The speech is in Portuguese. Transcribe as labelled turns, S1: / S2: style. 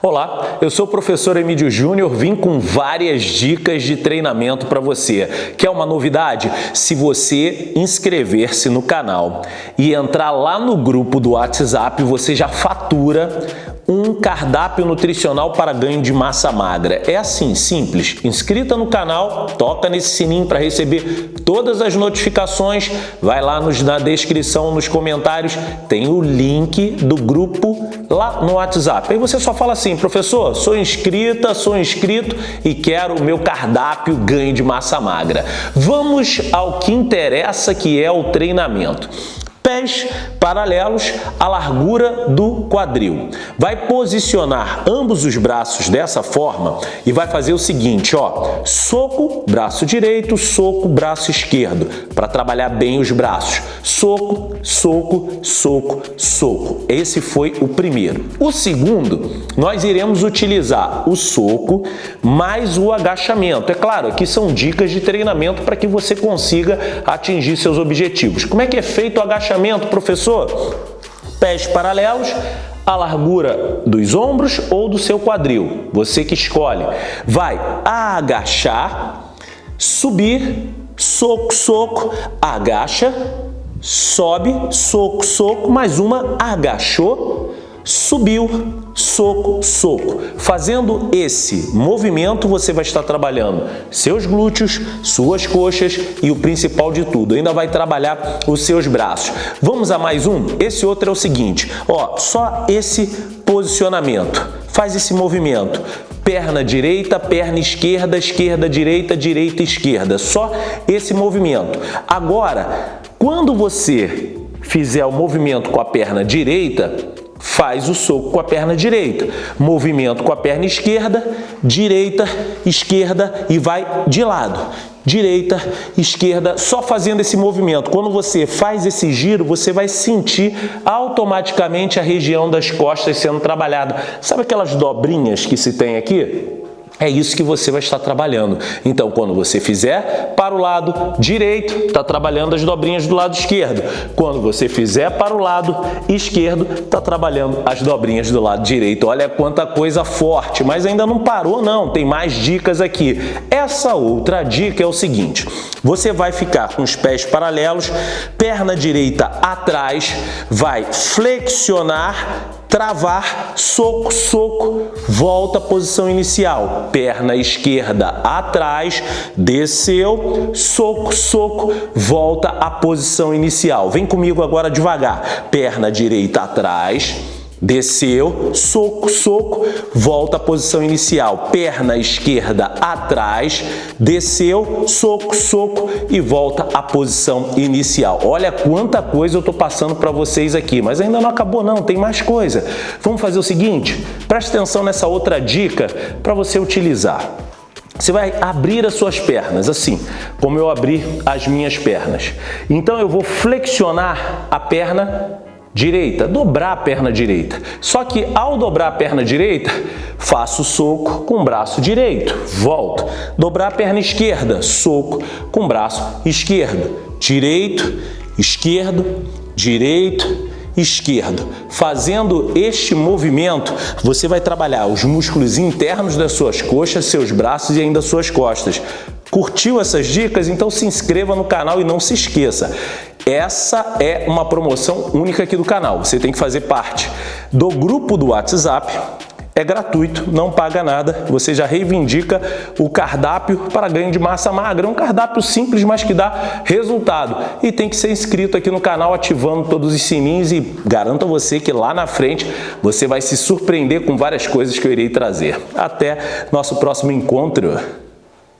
S1: Olá, eu sou o professor Emílio Júnior, vim com várias dicas de treinamento para você. Quer uma novidade? Se você inscrever-se no canal e entrar lá no grupo do WhatsApp, você já fatura um cardápio nutricional para ganho de massa magra. É assim, simples. Inscrita no canal, toca nesse sininho para receber todas as notificações. Vai lá nos, na descrição, nos comentários, tem o link do grupo lá no WhatsApp. Aí você só fala assim, professor, sou inscrita, sou inscrito e quero o meu cardápio ganho de massa magra. Vamos ao que interessa, que é o treinamento pés paralelos à largura do quadril. Vai posicionar ambos os braços dessa forma e vai fazer o seguinte, ó, soco, braço direito, soco, braço esquerdo, para trabalhar bem os braços. Soco, soco, soco, soco. Esse foi o primeiro. O segundo, nós iremos utilizar o soco mais o agachamento. É claro, aqui são dicas de treinamento para que você consiga atingir seus objetivos. Como é que é feito o agachamento? Agachamento, professor? Pés paralelos, a largura dos ombros ou do seu quadril. Você que escolhe. Vai agachar, subir, soco, soco, agacha, sobe, soco, soco, mais uma, agachou, subiu, soco, soco. Fazendo esse movimento, você vai estar trabalhando seus glúteos, suas coxas e o principal de tudo, ainda vai trabalhar os seus braços. Vamos a mais um? Esse outro é o seguinte, ó, só esse posicionamento. Faz esse movimento perna direita, perna esquerda, esquerda, direita, direita, esquerda. Só esse movimento. Agora, quando você fizer o movimento com a perna direita, faz o soco com a perna direita. Movimento com a perna esquerda, direita, esquerda e vai de lado. Direita, esquerda, só fazendo esse movimento. Quando você faz esse giro, você vai sentir automaticamente a região das costas sendo trabalhada. Sabe aquelas dobrinhas que se tem aqui? É isso que você vai estar trabalhando. Então, quando você fizer para o lado direito, está trabalhando as dobrinhas do lado esquerdo. Quando você fizer para o lado esquerdo, está trabalhando as dobrinhas do lado direito. Olha quanta coisa forte, mas ainda não parou não, tem mais dicas aqui. Essa outra dica é o seguinte, você vai ficar com os pés paralelos, perna direita atrás, vai flexionar travar, soco, soco, volta à posição inicial, perna esquerda atrás, desceu, soco, soco, volta à posição inicial. Vem comigo agora devagar, perna direita atrás, Desceu, soco, soco, volta à posição inicial. Perna esquerda atrás, desceu, soco, soco e volta à posição inicial. Olha quanta coisa eu estou passando para vocês aqui, mas ainda não acabou não, tem mais coisa. Vamos fazer o seguinte, preste atenção nessa outra dica para você utilizar. Você vai abrir as suas pernas, assim, como eu abri as minhas pernas. Então eu vou flexionar a perna direita, dobrar a perna direita. Só que ao dobrar a perna direita, faço soco com o braço direito, volto. Dobrar a perna esquerda, soco com o braço esquerdo, direito, esquerdo, direito, esquerdo. Fazendo este movimento, você vai trabalhar os músculos internos das suas coxas, seus braços e ainda suas costas. Curtiu essas dicas? Então se inscreva no canal e não se esqueça. Essa é uma promoção única aqui do canal. Você tem que fazer parte do grupo do WhatsApp. É gratuito, não paga nada. Você já reivindica o cardápio para ganho de massa magra. É um cardápio simples, mas que dá resultado. E tem que ser inscrito aqui no canal, ativando todos os sininhos e garanto a você que lá na frente você vai se surpreender com várias coisas que eu irei trazer. Até nosso próximo encontro.